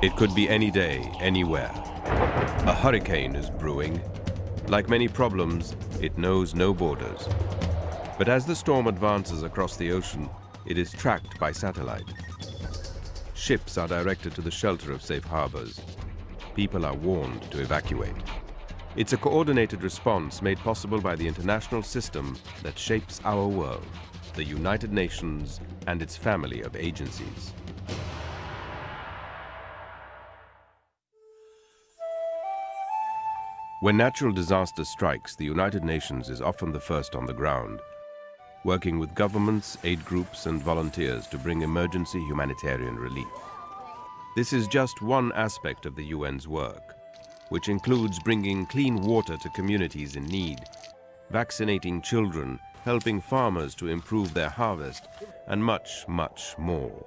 It could be any day, anywhere. A hurricane is brewing. Like many problems, it knows no borders. But as the storm advances across the ocean, it is tracked by satellite. Ships are directed to the shelter of safe harbors. People are warned to evacuate. It's a coordinated response made possible by the international system that shapes our world, the United Nations and its family of agencies. When natural disaster strikes, the United Nations is often the first on the ground, working with governments, aid groups and volunteers to bring emergency humanitarian relief. This is just one aspect of the UN's work, which includes bringing clean water to communities in need, vaccinating children, helping farmers to improve their harvest, and much, much more.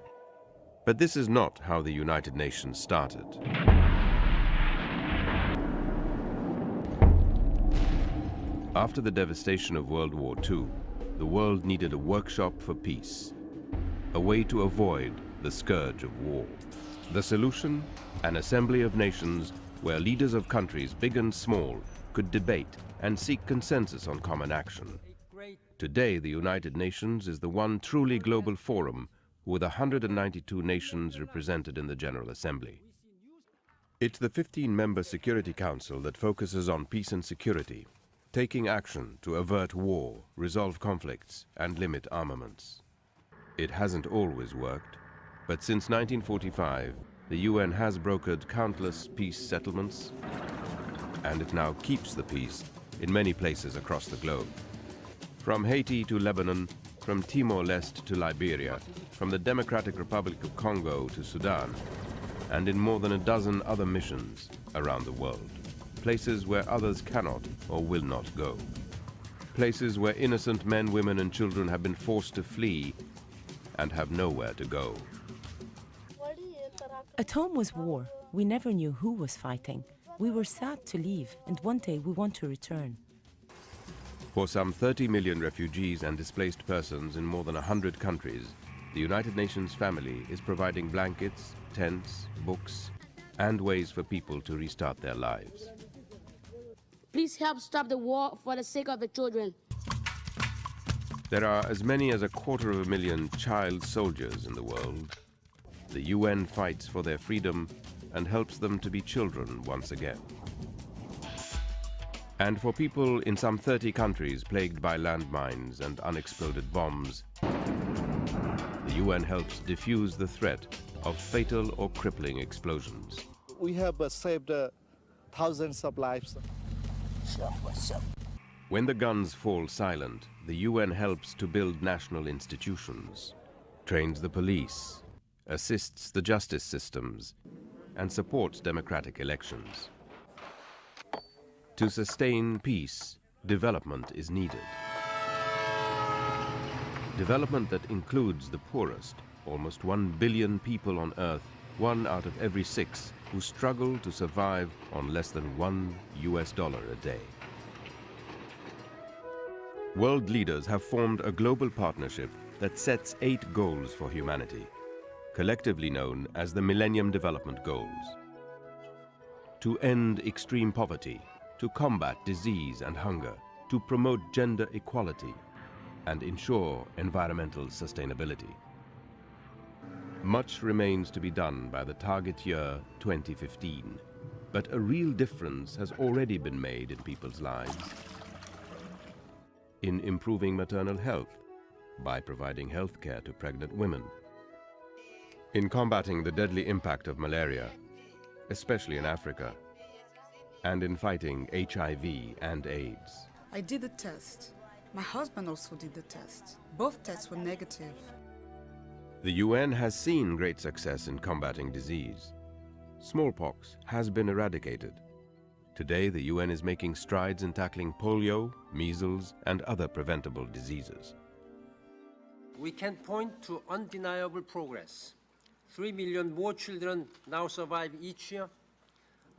But this is not how the United Nations started. After the devastation of World War II, the world needed a workshop for peace, a way to avoid the scourge of war. The solution? An assembly of nations where leaders of countries, big and small, could debate and seek consensus on common action. Today, the United Nations is the one truly global forum with 192 nations represented in the General Assembly. It's the 15-member Security Council that focuses on peace and security taking action to avert war, resolve conflicts, and limit armaments. It hasn't always worked, but since 1945, the UN has brokered countless peace settlements, and it now keeps the peace in many places across the globe. From Haiti to Lebanon, from Timor-Leste to Liberia, from the Democratic Republic of Congo to Sudan, and in more than a dozen other missions around the world places where others cannot or will not go. Places where innocent men, women and children have been forced to flee and have nowhere to go. At home was war. We never knew who was fighting. We were sad to leave, and one day we want to return. For some 30 million refugees and displaced persons in more than 100 countries, the United Nations family is providing blankets, tents, books, and ways for people to restart their lives. Please help stop the war for the sake of the children. There are as many as a quarter of a million child soldiers in the world. The UN fights for their freedom and helps them to be children once again. And for people in some 30 countries plagued by landmines and unexploded bombs, the UN helps diffuse the threat of fatal or crippling explosions. We have uh, saved uh, thousands of lives. When the guns fall silent, the UN helps to build national institutions, trains the police, assists the justice systems, and supports democratic elections. To sustain peace, development is needed. Development that includes the poorest, almost one billion people on Earth, one out of every six who struggle to survive on less than one US dollar a day. World leaders have formed a global partnership that sets eight goals for humanity, collectively known as the Millennium Development Goals. To end extreme poverty, to combat disease and hunger, to promote gender equality, and ensure environmental sustainability. Much remains to be done by the target year 2015, but a real difference has already been made in people's lives. In improving maternal health, by providing health care to pregnant women. In combating the deadly impact of malaria, especially in Africa, and in fighting HIV and AIDS. I did the test. My husband also did the test. Both tests were negative. The UN has seen great success in combating disease. Smallpox has been eradicated. Today, the UN is making strides in tackling polio, measles, and other preventable diseases. We can point to undeniable progress. Three million more children now survive each year.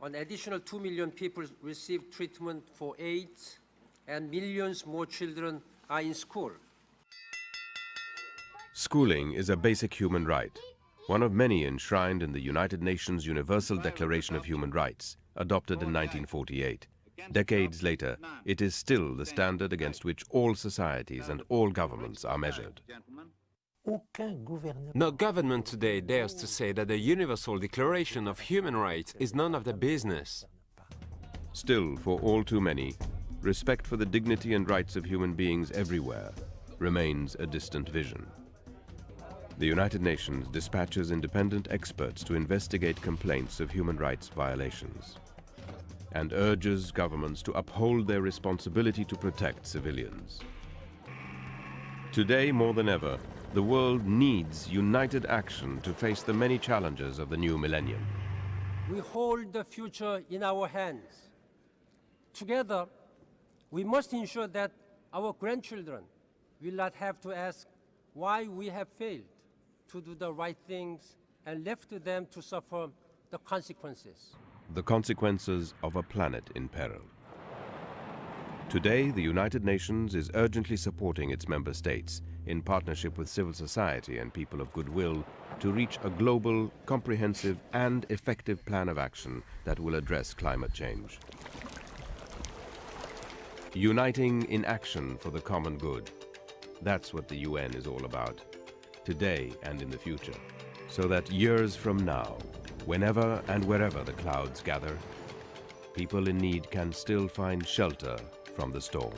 An additional two million people receive treatment for AIDS, and millions more children are in school. Schooling is a basic human right, one of many enshrined in the United Nations Universal Declaration of Human Rights, adopted in 1948. Decades later, it is still the standard against which all societies and all governments are measured. No government today dares to say that the Universal Declaration of Human Rights is none of their business. Still, for all too many, respect for the dignity and rights of human beings everywhere remains a distant vision. The United Nations dispatches independent experts to investigate complaints of human rights violations and urges governments to uphold their responsibility to protect civilians. Today, more than ever, the world needs united action to face the many challenges of the new millennium. We hold the future in our hands. Together, we must ensure that our grandchildren will not have to ask why we have failed to do the right things and left to them to suffer the consequences. The consequences of a planet in peril. Today, the United Nations is urgently supporting its member states in partnership with civil society and people of goodwill to reach a global, comprehensive and effective plan of action that will address climate change. Uniting in action for the common good. That's what the UN is all about, today and in the future. So that years from now, whenever and wherever the clouds gather, people in need can still find shelter from the storm.